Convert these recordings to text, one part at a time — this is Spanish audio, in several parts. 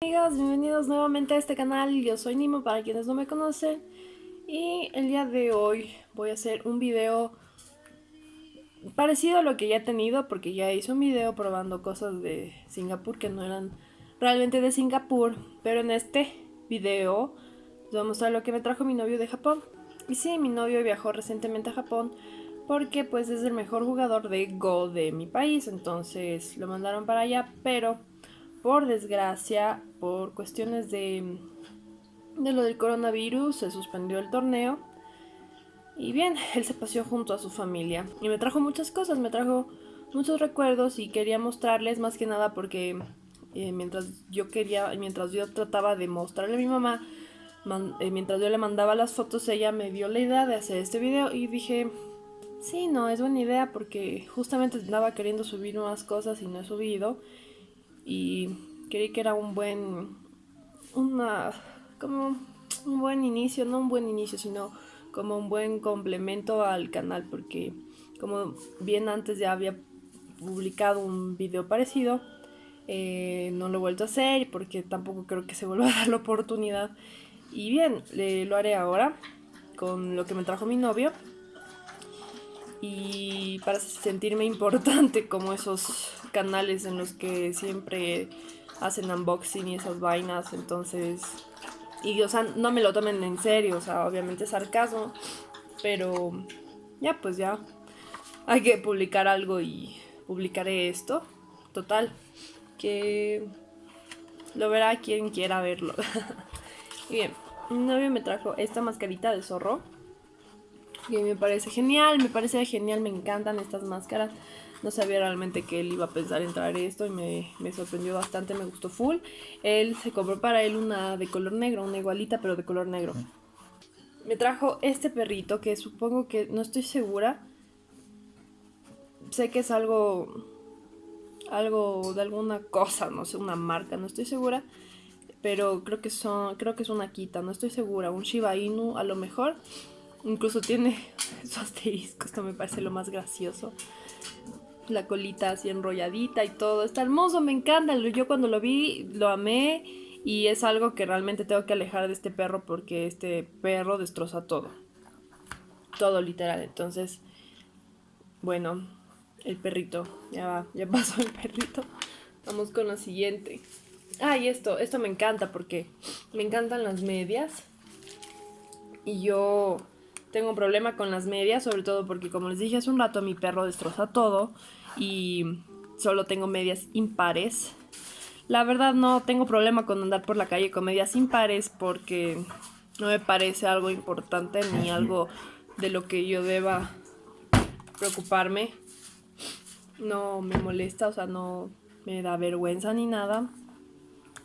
Amigos, bienvenidos nuevamente a este canal, yo soy Nimo para quienes no me conocen. Y el día de hoy voy a hacer un video parecido a lo que ya he tenido porque ya hice un video probando cosas de Singapur que no eran realmente de Singapur. Pero en este video les voy a mostrar lo que me trajo mi novio de Japón. Y sí, mi novio viajó recientemente a Japón porque pues es el mejor jugador de Go de mi país. Entonces lo mandaron para allá pero por desgracia, por cuestiones de, de lo del coronavirus, se suspendió el torneo. Y bien, él se paseó junto a su familia. Y me trajo muchas cosas, me trajo muchos recuerdos y quería mostrarles más que nada porque eh, mientras yo quería, mientras yo trataba de mostrarle a mi mamá, eh, mientras yo le mandaba las fotos, ella me dio la idea de hacer este video y dije, sí, no, es buena idea porque justamente andaba queriendo subir más cosas y no he subido y creí que era un buen una como un buen inicio, no un buen inicio, sino como un buen complemento al canal porque como bien antes ya había publicado un video parecido eh, no lo he vuelto a hacer porque tampoco creo que se vuelva a dar la oportunidad. Y bien, lo haré ahora con lo que me trajo mi novio. Y para sentirme importante como esos canales en los que siempre hacen unboxing y esas vainas, entonces y o sea, no me lo tomen en serio, o sea, obviamente es sarcasmo, pero ya pues ya hay que publicar algo y publicaré esto. Total, que lo verá quien quiera verlo. Bien, mi novio me trajo esta mascarita de zorro que me parece genial, me parece genial, me encantan estas máscaras. No sabía realmente que él iba a pensar en traer esto y me, me, sorprendió bastante, me gustó full. Él se compró para él una de color negro, una igualita pero de color negro. Me trajo este perrito que supongo que, no estoy segura. Sé que es algo, algo de alguna cosa, no sé, una marca, no estoy segura. Pero creo que, son, creo que es una quita, no estoy segura. Un Shiba Inu a lo mejor. Incluso tiene su asterisco, esto me parece lo más gracioso. La colita así enrolladita y todo. Está hermoso, me encanta. Yo cuando lo vi lo amé y es algo que realmente tengo que alejar de este perro porque este perro destroza todo. Todo literal. Entonces, bueno, el perrito. Ya va, ya pasó el perrito. Vamos con la siguiente. Ah, y esto, esto me encanta porque me encantan las medias. Y yo tengo un problema con las medias, sobre todo porque como les dije hace un rato, mi perro destroza todo y solo tengo medias impares. La verdad no tengo problema con andar por la calle con medias impares porque no me parece algo importante ni algo de lo que yo deba preocuparme. No me molesta, o sea, no me da vergüenza ni nada.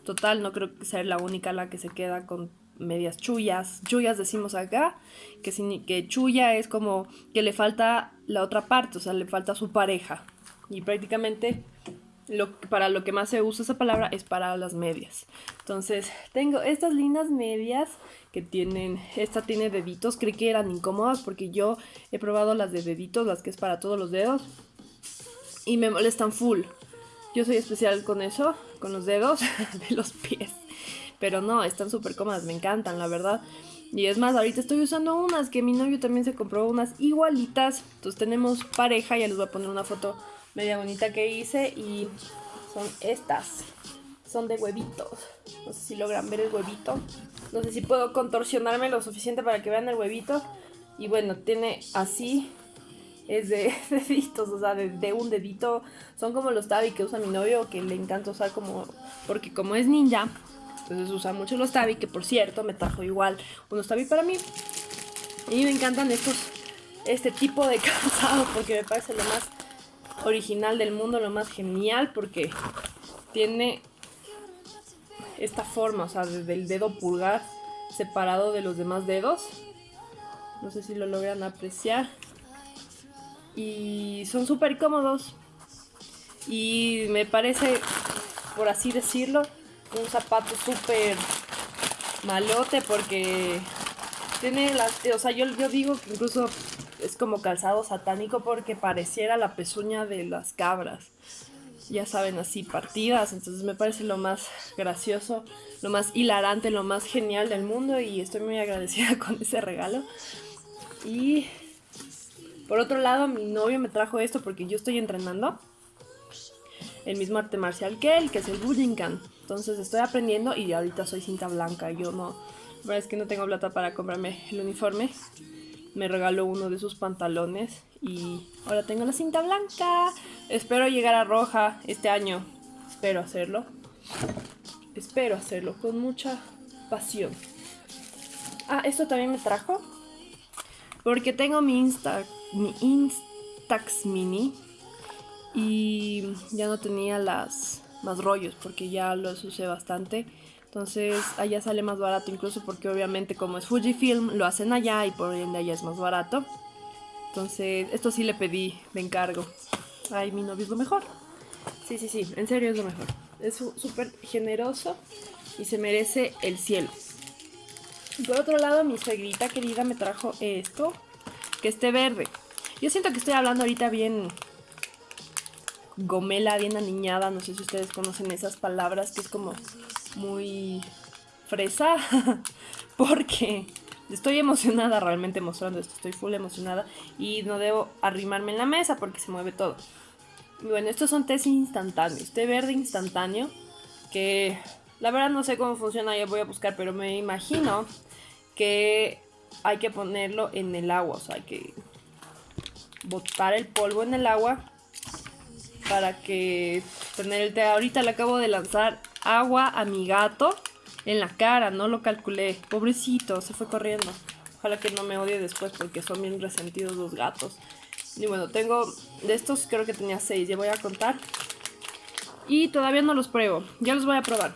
Total, no creo que sea la única la que se queda con medias chullas. Chullas decimos acá, que, que chulla es como que le falta la otra parte, o sea, le falta su pareja. Y prácticamente para lo que más se usa esa palabra es para las medias. Entonces, tengo estas lindas medias que tienen, esta tiene deditos, creí que eran incómodas porque yo he probado las de deditos, las que es para todos los dedos, y me molestan full. Yo soy especial con eso, con los dedos de los pies. Pero no, están súper cómodas, me encantan, la verdad. Y es más, ahorita estoy usando unas que mi novio también se compró unas igualitas. Entonces tenemos pareja, ya les voy a poner una foto media bonita que hice y son estas. Son de huevitos. No sé si logran ver el huevito. No sé si puedo contorsionarme lo suficiente para que vean el huevito. Y bueno, tiene así. Es de deditos, o sea, de, un dedito. Son como los tabi que usa mi novio, que le encanta usar como... Porque como es ninja, entonces usa mucho los tabi, que por cierto me trajo igual unos tabi para mí. Y me encantan estos, este tipo de calzado porque me parece lo más original del mundo, lo más genial porque tiene esta forma, o sea, desde el dedo pulgar separado de los demás dedos. No sé si lo logran apreciar. Y son súper cómodos. Y me parece, por así decirlo, un zapato súper malote porque tiene las... O sea, yo, yo digo que incluso es como calzado satánico porque pareciera la pezuña de las cabras. ya saben, así partidas. Entonces me parece lo más gracioso, lo más hilarante, lo más genial del mundo y estoy muy agradecida con ese regalo. Y por otro lado, mi novio me trajo esto porque yo estoy entrenando el mismo arte marcial que él, que es el Bujinkan. Entonces estoy aprendiendo y ahorita soy cinta blanca. Yo no, la verdad es que no tengo plata para comprarme el uniforme. Me regaló uno de sus pantalones y ahora tengo la cinta blanca. Espero llegar a roja este año. Espero hacerlo. Espero hacerlo con mucha pasión. Ah, esto también me trajo. Porque tengo mi, mi Instax Mini. Y ya no tenía las más rollos porque ya los usé bastante. Entonces allá sale más barato incluso porque obviamente como es Fujifilm lo hacen allá y por ende allá es más barato. Entonces, esto sí le pedí de encargo. Ay, mi novio es lo mejor. Sí, sí, sí, en serio es lo mejor. Es súper generoso y se merece el cielo. Por otro lado, mi suegrita querida me trajo esto, que esté verde. Yo siento que estoy hablando ahorita bien gomela, bien aniñada. No sé si ustedes conocen esas palabras, que es como muy fresa. Porque Estoy emocionada realmente mostrando esto, estoy full emocionada y no debo arrimarme en la mesa porque se mueve todo. bueno, estos son tés instantáneos, té verde instantáneo que la verdad no sé cómo funciona, ya voy a buscar, pero me imagino que hay que ponerlo en el agua, o sea, hay que botar el polvo en el agua para que tener el té. Ahorita le acabo de lanzar agua a mi gato en la cara, no lo calculé. Pobrecito, se fue corriendo. Ojalá que no me odie después porque son bien resentidos los gatos. Y bueno, tengo de estos creo que tenía seis, ya voy a contar. Y todavía no los pruebo, ya los voy a probar.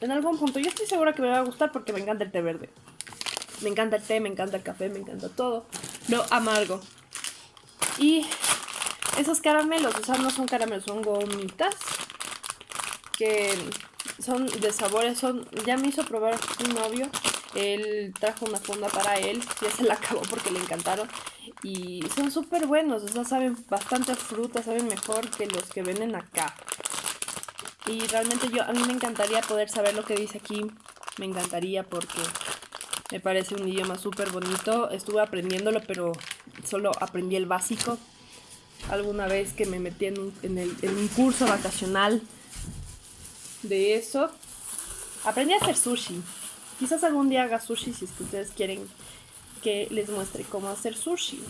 En algún punto, yo estoy segura que me va a gustar porque me encanta el té verde. Me encanta el té, me encanta el café, me encanta todo. Lo amargo. Y esos caramelos, o sea, no son caramelos, son gomitas. Que son de sabores, son ya me hizo probar un novio. Él trajo una funda para él, ya se la acabó porque le encantaron. Y son súper buenos, o sea, saben bastante fruta, saben mejor que los que venden acá. Y realmente yo, a mí me encantaría poder saber lo que dice aquí. Me encantaría porque me parece un idioma súper bonito. Estuve aprendiéndolo, pero solo aprendí el básico. Alguna vez que me metí en un, un curso vacacional de eso. Aprendí a hacer sushi. Quizás algún día haga sushi si es que ustedes quieren que les muestre cómo hacer sushi.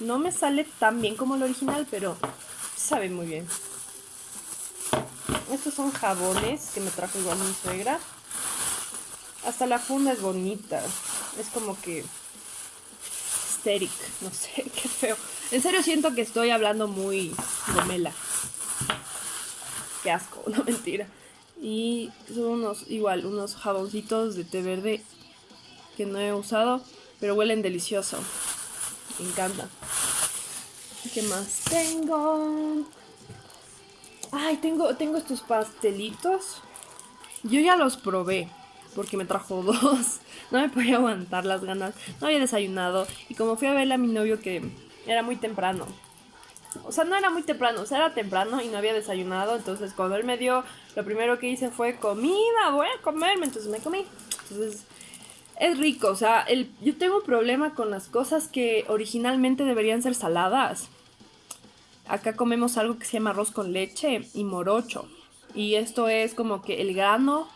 No me sale tan bien como el original, pero sabe muy bien. Estos son jabones que me trajo igual mi suegra. Hasta la funda es bonita. Es como que... No sé, qué feo. En serio siento que estoy hablando muy gomela. Qué asco, no mentira. Y son unos, igual, unos jaboncitos de té verde que no he usado, pero huelen delicioso. Me encanta. ¿Qué más tengo? Ay, tengo, tengo estos pastelitos. Yo ya los probé porque me trajo dos. No me podía aguantar las ganas. No había desayunado. Y como fui a verle a mi novio que era muy temprano. O sea, no era muy temprano, o sea, era temprano y no había desayunado. Entonces, cuando él me dio, lo primero que hice fue comida, voy a comerme. Entonces me comí. Entonces, es rico. O sea, el, yo tengo un problema con las cosas que originalmente deberían ser saladas. Acá comemos algo que se llama arroz con leche y morocho. Y esto es como que el grano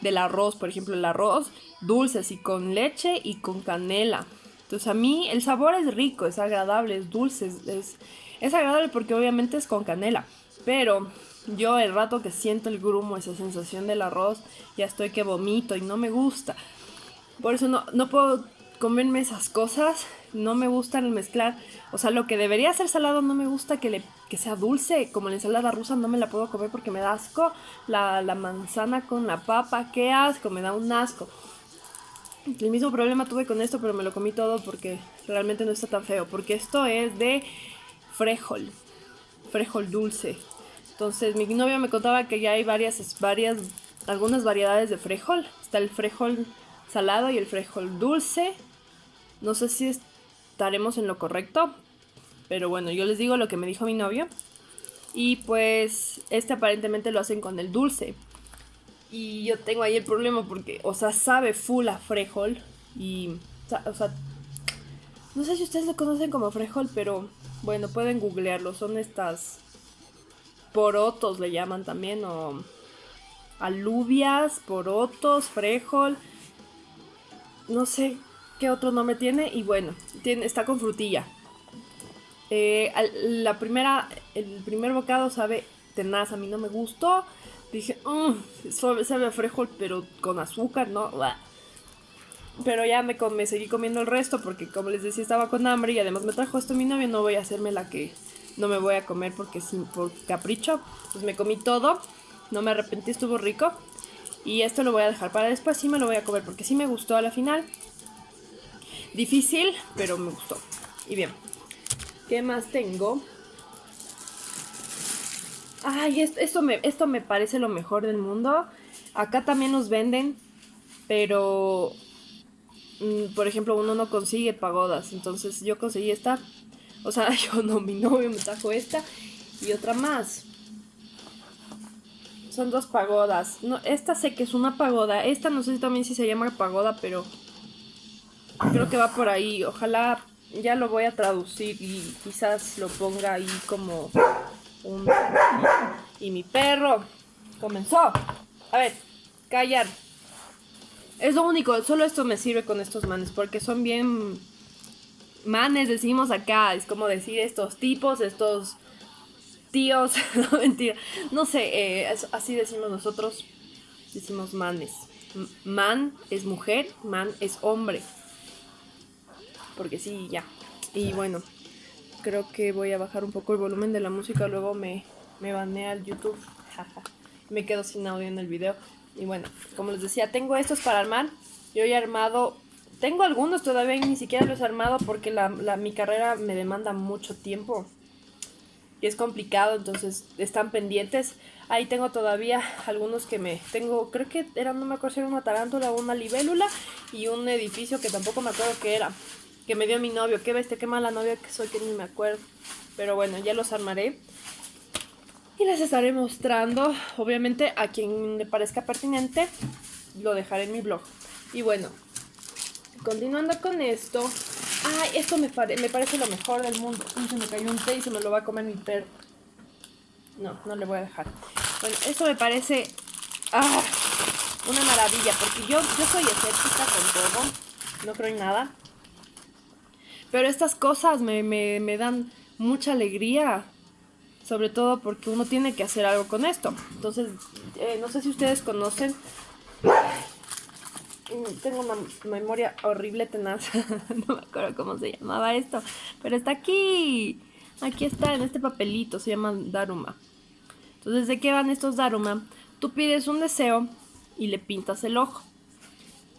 del arroz, por ejemplo, el arroz dulce, así con leche y con canela. Entonces a mí el sabor es rico, es agradable, es dulce, es, es agradable porque obviamente es con canela, pero yo el rato que siento el grumo, esa sensación del arroz, ya estoy que vomito y no me gusta. Por eso no, no puedo comerme esas cosas, no me gusta el mezclar. O sea, lo que debería ser salado no me gusta que, le, que sea dulce, como la ensalada rusa no me la puedo comer porque me da asco. La, la manzana con la papa, qué asco, me da un asco. El mismo problema tuve con esto, pero me lo comí todo porque realmente no está tan feo. Porque esto es de frejol, frejol dulce. Entonces mi novia me contaba que ya hay varias, varias, algunas variedades de frejol. Está el frejol salado y el frejol dulce. No sé si estaremos en lo correcto, pero bueno, yo les digo lo que me dijo mi novio. Y pues este aparentemente lo hacen con el dulce. Y yo tengo ahí el problema porque, o sea, sabe full a frejol. Y, o sea, no sé si ustedes lo conocen como frejol, pero bueno, pueden googlearlo. Son estas porotos, le llaman también, o alubias, porotos, frejol. No sé qué otro nombre tiene. Y bueno, tiene, está con frutilla. Eh, la primera, el primer bocado sabe tenaz, a mí no me gustó. Dije, mmm, sabe a frijol, pero con azúcar, ¿no? Pero ya me, me seguí comiendo el resto porque, como les decía, estaba con hambre y además me trajo esto mi novio. No voy a hacerme la que no me voy a comer porque sin, por capricho. Pues me comí todo, no me arrepentí, estuvo rico. Y esto lo voy a dejar para después, sí me lo voy a comer porque sí me gustó a la final. Difícil, pero me gustó. Y bien, ¿qué más tengo? Ay, esto, me, esto me parece lo mejor del mundo. Acá también nos venden, pero mm, por ejemplo, uno no consigue pagodas. Entonces yo conseguí esta. O sea, yo no, mi novio me trajo esta y otra más. Son dos pagodas. Esta sé que es una pagoda. Esta no sé si también si se llama pagoda, pero creo que va por ahí. Ojalá ya lo voy a traducir y quizás lo ponga ahí como y mi perro comenzó. A ver, callar. Es lo único, solo esto me sirve con estos manes, porque son bien manes, decimos acá. Es como decir estos tipos, estos tíos. no, mentira. No sé, eh, así decimos nosotros. Decimos manes. Man es mujer, man es hombre. Porque sí, ya. Y bueno, creo que voy a bajar un poco el volumen de la música, luego me, me banea el YouTube. me quedo sin audio en el video. Y bueno, como les decía, tengo estos para armar. Yo he armado, tengo algunos todavía y ni siquiera los he armado porque la, mi carrera me demanda mucho tiempo. Y es complicado, entonces están pendientes. Ahí tengo todavía algunos que me... Tengo, creo que era, no me acuerdo si era una tarántula una libélula y un edificio que tampoco me acuerdo qué era que me dio mi novio. Qué bestia, qué mala novia que soy, que ni me acuerdo. Pero bueno, ya los armaré. Y les estaré mostrando, obviamente, a quien le parezca pertinente, lo dejaré en mi blog. Y bueno, continuando con esto. Ay, esto me, parece lo mejor del mundo. se me cayó un té y se me lo va a comer mi perro. No, no le voy a dejar. Bueno, esto me parece... Ah, una maravilla, porque yo, yo soy escéptica con todo. No creo en nada. Pero estas cosas me, dan mucha alegría. Sobre todo porque uno tiene que hacer algo con esto. Entonces, eh, no sé si ustedes conocen. Tengo una memoria horrible tenaz. no me acuerdo cómo se llamaba esto. Pero está aquí. Aquí está, en este papelito. Se llama Daruma. Entonces, ¿de qué van estos Daruma? Tú pides un deseo y le pintas el ojo.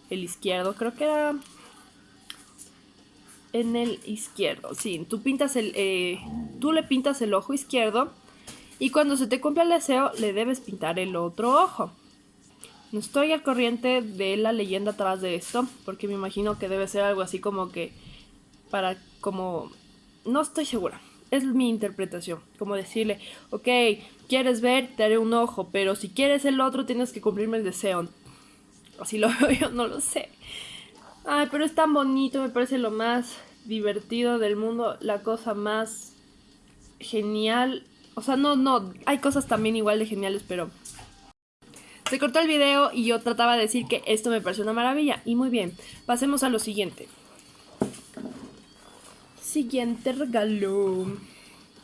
El izquierdo creo que era en el izquierdo. Sí, tú pintas el. Eh, tú le pintas el ojo izquierdo. Y cuando se te cumpla el deseo, le debes pintar el otro ojo. No estoy al corriente de la leyenda atrás de esto. Porque me imagino que debe ser algo así como que. Para como. No estoy segura. Es mi interpretación. Como decirle, ok, quieres ver, te haré un ojo. Pero si quieres el otro, tienes que cumplirme el deseo. Así lo veo yo, no lo sé. Ay, pero es tan bonito, me parece lo más divertido del mundo, la cosa más genial. O sea, no, no, hay cosas también igual de geniales, pero... Se cortó el video y yo trataba de decir que esto me pareció una maravilla. Y muy bien, pasemos a lo siguiente. Siguiente regalo.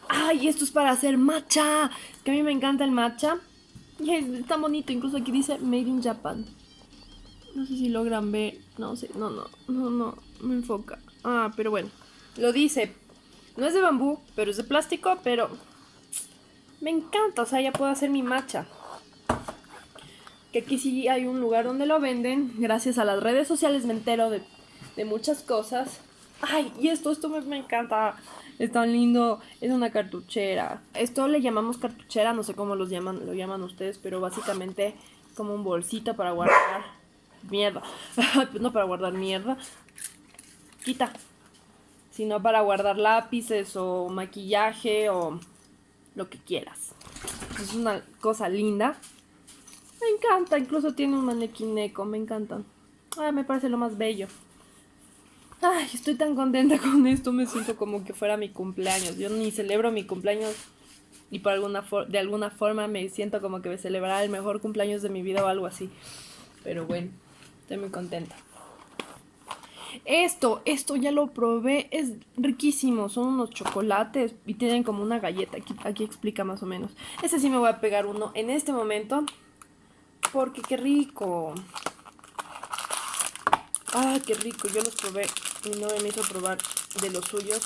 ¡Ay, esto es para hacer matcha! Que a mí me encanta el matcha. Y es tan bonito, incluso aquí dice Made in Japan. No sé si logran ver. No sé, no, no, no, no, me enfoca. Ah, pero bueno. Lo dice. No es de bambú, pero es de plástico, pero... Me encanta, o sea, ya puedo hacer mi matcha. Que aquí sí hay un lugar donde lo venden. Gracias a las redes sociales me entero de, muchas cosas. Ay, y esto, esto me, me encanta. Es tan lindo. Es una cartuchera. Esto le llamamos cartuchera, no sé cómo los llaman, lo llaman ustedes, pero básicamente como un bolsito para guardar mierda. no para guardar mierda. Quita. Sino para guardar lápices o maquillaje o lo que quieras. Es una cosa linda. Me encanta, incluso tiene un manequín eco, me encantan. Ay, me parece lo más bello. Ay, estoy tan contenta con esto, me siento como que fuera mi cumpleaños. Yo ni celebro mi cumpleaños y por alguna de alguna forma me siento como que me celebrará el mejor cumpleaños de mi vida o algo así. Pero bueno, estoy muy contenta. Esto, esto ya lo probé, es riquísimo, son unos chocolates y tienen como una galleta, aquí, aquí explica más o menos. Ese sí me voy a pegar uno en este momento, porque qué rico. Ah, qué rico, yo los probé, mi novia me hizo probar de los suyos.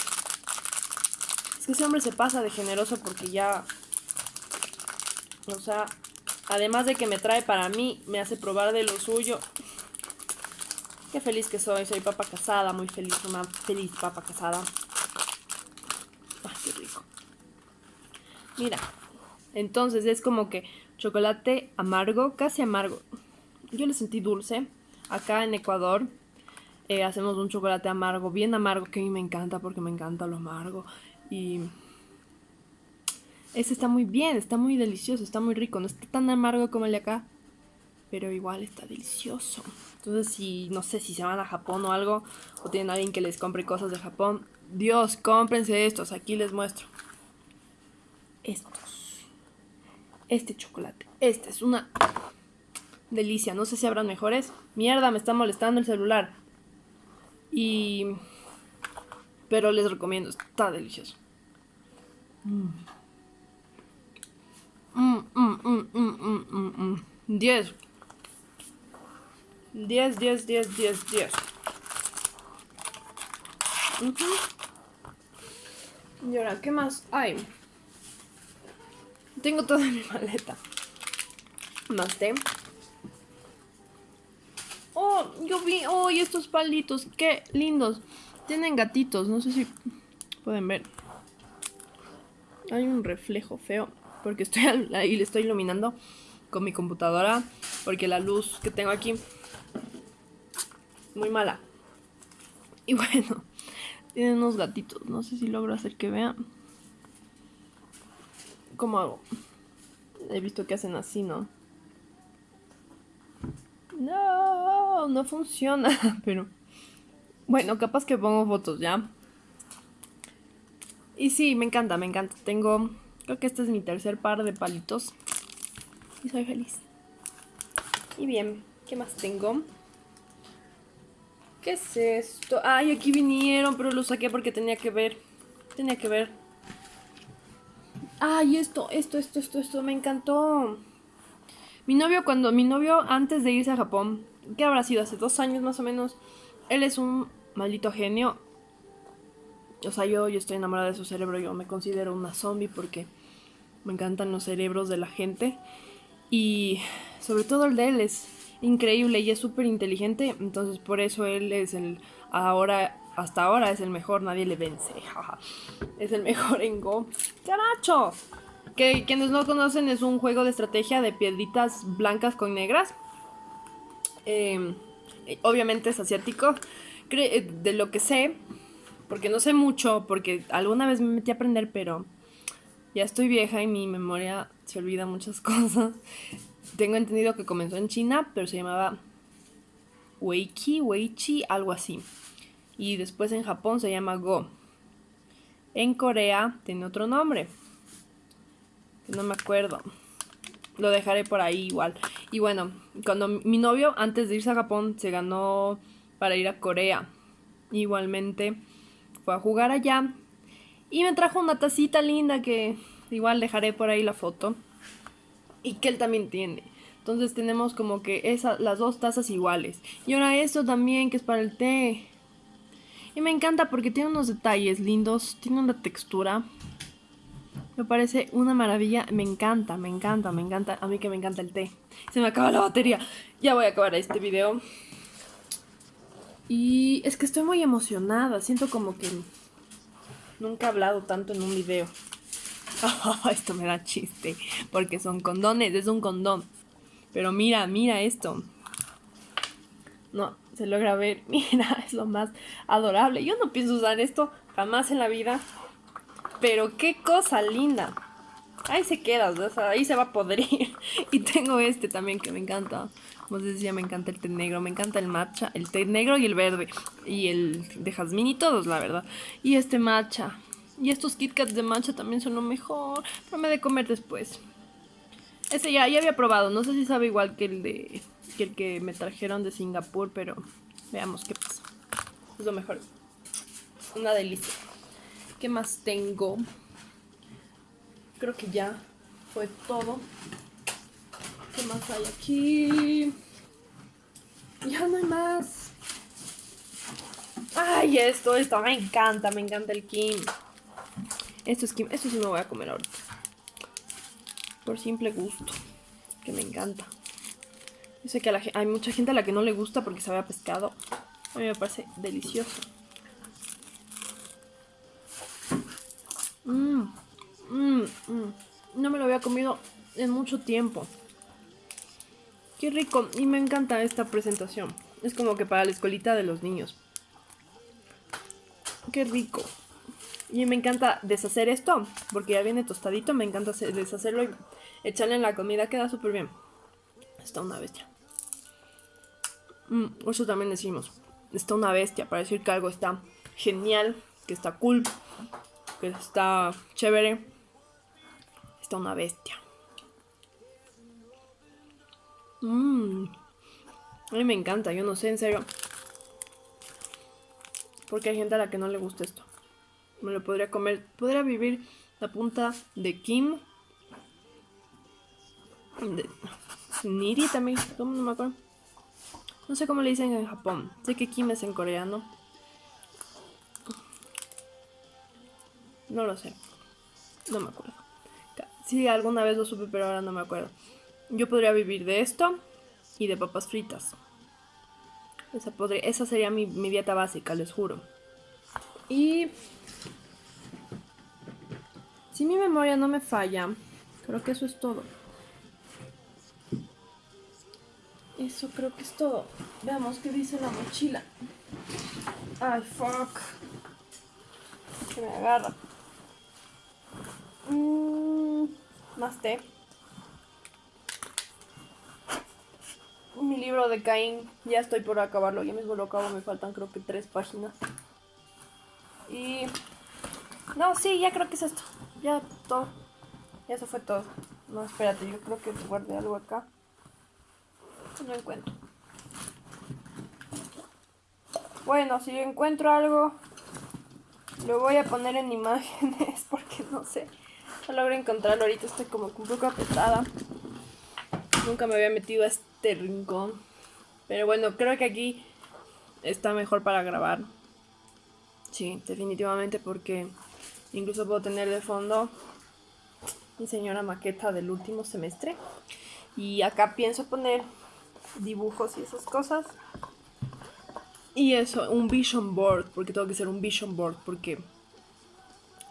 Es que ese hombre se pasa de generoso porque ya, o sea, además de que me trae para mí, me hace probar de lo suyo. Qué feliz que soy, soy papa casada, muy feliz, una feliz papa casada. Ay, qué rico. Mira, entonces es como que chocolate amargo, casi amargo. Yo le sentí dulce. Acá en Ecuador eh, hacemos un chocolate amargo, bien amargo, que a mí me encanta porque me encanta lo amargo. Y ese está muy bien, está muy delicioso, está muy rico. No está tan amargo como el de acá, pero igual está delicioso. Entonces, si no sé si se van a Japón o algo, o tienen alguien que les compre cosas de Japón, Dios, cómprense estos. Aquí les muestro. Estos. Este chocolate. Este es una delicia. No sé si habrán mejores. Mierda, me está molestando el celular. Y... Pero les recomiendo, está delicioso. Mmm. Mmm, mmm, mmm, mmm, 10. 10, 10, 10, 10, 10. Y ahora, ¿qué más hay? Tengo toda mi maleta. Más té. Oh, yo vi, oh, y estos palitos, qué lindos. Tienen gatitos, no sé si pueden ver. Hay un reflejo feo, porque estoy ahí le estoy iluminando con mi computadora, porque la luz que tengo aquí muy mala. Y bueno, tienen unos gatitos. No sé si logro hacer que vean. ¿Cómo hago? He visto que hacen así, ¿no? No, no funciona, pero... Bueno, capaz que pongo fotos, ¿ya? Y sí, me encanta, me encanta. Tengo... Creo que este es mi tercer par de palitos. Y soy feliz. Y bien, ¿qué más tengo? ¿Qué es esto? Ay, aquí vinieron, pero lo saqué porque tenía que ver. Tenía que ver. Ay, esto, esto, esto, esto, esto, me encantó. Mi novio, cuando mi novio, antes de irse a Japón, ¿qué habrá sido? Hace dos años más o menos. Él es un maldito genio. O sea, yo, yo estoy enamorada de su cerebro. Yo me considero una zombie porque me encantan los cerebros de la gente. Y sobre todo el de él es increíble y es súper inteligente, entonces por eso él es el ahora hasta ahora es el mejor, nadie le vence. es el mejor en Go. ¡Caracho! Que quienes no conocen es un juego de estrategia de piedritas blancas con negras. Em, obviamente es asiático. Eh, de lo que sé, porque no sé mucho, porque alguna vez me metí a aprender, pero ya estoy vieja y mi memoria se olvida muchas cosas. Tengo entendido que comenzó en China, pero se llamaba Weiqi, Weichi, algo así. Y después en Japón se llama Go. En Corea tiene otro nombre. No me acuerdo. Lo dejaré por ahí igual. Y bueno, cuando mi novio antes de irse a Japón se ganó para ir a Corea. Igualmente fue a jugar allá. Y me trajo una tacita linda que igual dejaré por ahí la foto y que él también tiene. Entonces tenemos como que esa, las dos tazas iguales. Y ahora esto también que es para el té. Y me encanta porque tiene unos detalles lindos, tiene una textura. Me parece una maravilla, me encanta, me encanta, me encanta. A mí que me encanta el té. Se me acaba la batería. Ya voy a acabar este video. Y es que estoy muy emocionada. Siento como que nunca he hablado tanto en un video. esto me da chiste, porque son condones, es un condón. Pero mira, mira esto. No, se logra ver. Mira, es lo más adorable. Yo no pienso usar esto jamás en la vida. Pero qué cosa linda. ahí se queda, ahí se va a podrir. y tengo este también que me encanta. Como les decía, me encanta el té negro, me encanta el matcha, el té negro y el verde. Y el de jazmín y todos, la verdad. Y este matcha. Y estos Kit Kats de matcha también son lo mejor. Pero me de comer después. Este ya, ya había probado. No sé si sabe igual que el de que el que me trajeron de Singapur, pero veamos qué pasa. Es lo mejor. Una delicia. ¿Qué más tengo? Creo que ya fue todo. ¿Qué más hay aquí? Ya no hay más. Ay, esto, esto me encanta, me encanta el Kim. Esto es esto sí me voy a comer ahorita. Por simple gusto, que me encanta. Yo sé que hay mucha gente a la que no le gusta porque sabe a pescado. A mí me parece delicioso. Mmm, mmm, mmm. No me lo había comido en mucho tiempo. Qué rico. Y me encanta esta presentación. Es como que para la escuelita de los niños. Qué rico. Y me encanta deshacer esto. Porque ya viene tostadito. Me encanta deshacerlo y echarle en la comida. Queda súper bien. Está una bestia. Mm, eso también decimos. Está una bestia para decir que algo está genial, que está cool, que está chévere. Está una bestia. Mmm. A mí me encanta, yo no sé, en serio. Porque hay gente a la que no le gusta esto. Me lo podría comer. Podría vivir la punta de Kim. De Niri también. No me acuerdo. No sé cómo le dicen en Japón. Sé que Kim es en coreano. No lo sé. No me acuerdo. Sí, alguna vez lo supe, pero ahora no me acuerdo. Yo podría vivir de esto y de papas fritas. Esa, podría, esa sería mi dieta básica, les juro. Y... Si mi memoria no me falla, creo que eso es todo. Eso creo que es todo. Veamos qué dice la mochila. Ay, fuck. Que me agarra. Mm, más té. Mi libro de Caín. Ya estoy por acabarlo. Ya mismo lo acabo. Me faltan creo que tres páginas. Y... No, sí, ya creo que es esto. Ya todo. Ya eso fue todo. No, espérate. Yo creo que guardé algo acá no encuentro. Bueno, si encuentro algo, lo voy a poner en imágenes porque no sé. No logro encontrarlo ahorita, estoy como un poco apretada. Nunca me había metido a este rincón. Pero bueno, creo que aquí está mejor para grabar. Sí, definitivamente porque incluso puedo tener de fondo mi señora maqueta del último semestre. Y acá pienso poner dibujos y esas cosas. Y eso, un vision board, porque tengo que ser un vision board, porque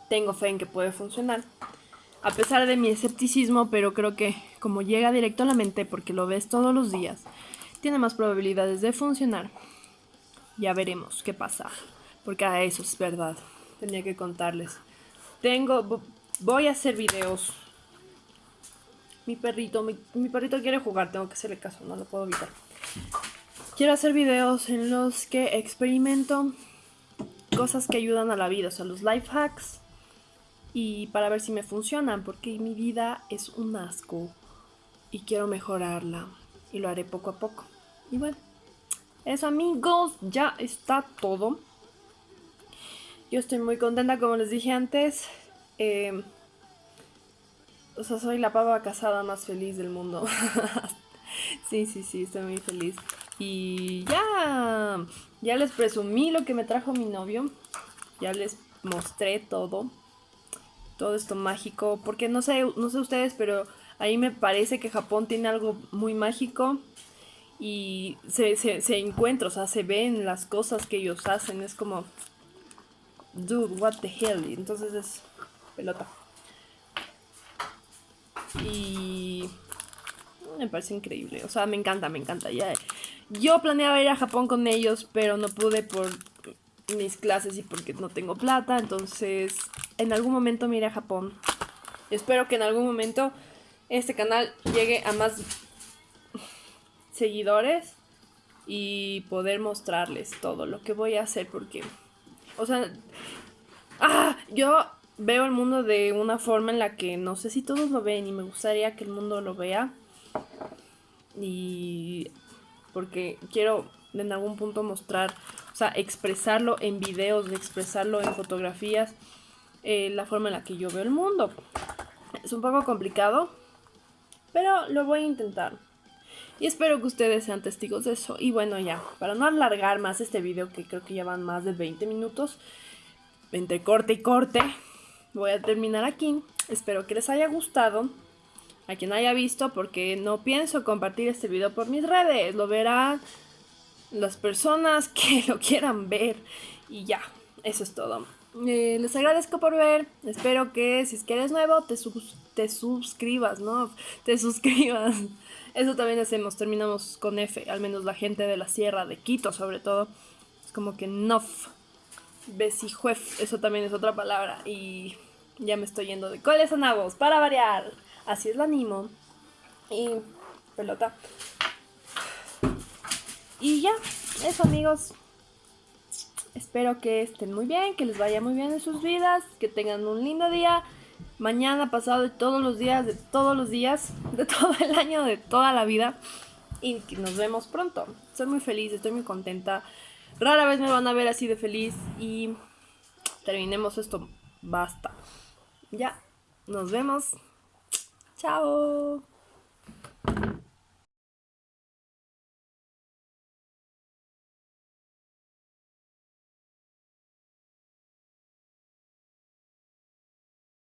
tengo fe en que puede funcionar. A pesar de mi escepticismo, pero creo que como llega directo a la mente, porque lo ves todos los días, tiene más probabilidades de funcionar. Ya veremos qué pasa, porque a eso es verdad. Tenía que contarles. Tengo, voy a hacer videos mi perrito, mi, perrito quiere jugar, tengo que hacerle caso, no lo puedo evitar. Quiero hacer videos en los que experimento cosas que ayudan a la vida, o sea, los life hacks. Y para ver si me funcionan, porque mi vida es un asco y quiero mejorarla. Y lo haré poco a poco. Y bueno, eso amigos, ya está todo. Yo estoy muy contenta, como les dije antes. Eh, o sea, soy la pava casada más feliz del mundo. sí, sí, sí, estoy muy feliz. Y ya, ya les presumí lo que me trajo mi novio. Ya les mostré todo. Todo esto mágico. Porque no sé, no sé ustedes, pero ahí me parece que Japón tiene algo muy mágico. Y se, se, se encuentra, o sea, se ven las cosas que ellos hacen. Es como, dude, what the hell. entonces es pelota. Y me parece increíble. O sea, me encanta, me encanta. Ya, yo planeaba ir a Japón con ellos, pero no pude por mis clases y porque no tengo plata. Entonces, en algún momento me iré a Japón. Espero que en algún momento este canal llegue a más seguidores y poder mostrarles todo lo que voy a hacer porque, o sea, ah, yo veo el mundo de una forma en la que no sé si todos lo ven y me gustaría que el mundo lo vea y porque quiero en algún punto mostrar, o sea, expresarlo en videos, expresarlo en fotografías, eh, la forma en la que yo veo el mundo. Es un poco complicado, pero lo voy a intentar. Y espero que ustedes sean testigos de eso. Y bueno, ya, para no alargar más este video, que creo que ya van más de 20 minutos, entre corte y corte, voy a terminar aquí. Espero que les haya gustado. A quien haya visto, porque no pienso compartir este video por mis redes. Lo verán las personas que lo quieran ver. Y ya, eso es todo. Eh, les agradezco por ver. Espero que si es que eres nuevo, te, te suscribas, ¿no? Te suscribas. Eso también hacemos, terminamos con F, al menos la gente de la sierra, de Quito sobre todo. Es como que nof. Besijuef, eso también es otra palabra. Y ya me estoy yendo de coles a nabos, para variar. Así es la animo. Y pelota. Y ya, eso amigos. Espero que estén muy bien, que les vaya muy bien en sus vidas, que tengan un lindo día. Mañana, pasado, de todos los días, de todos los días, de todo el año, de toda la vida. Y nos vemos pronto. Estoy muy feliz, estoy muy contenta. Rara vez me van a ver así de feliz y terminemos esto. Basta. Ya, nos vemos. Chao.